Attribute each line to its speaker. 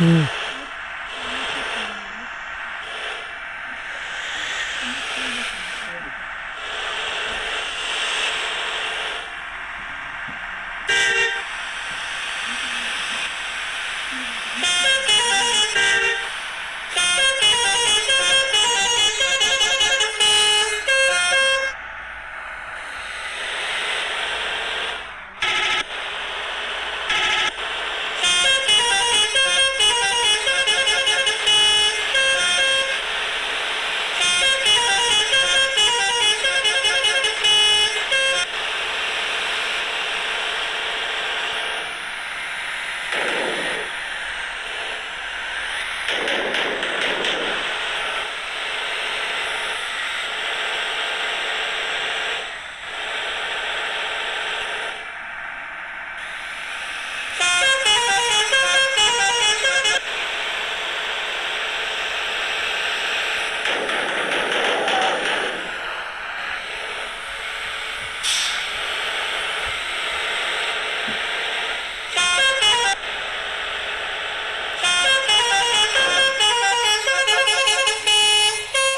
Speaker 1: Mm.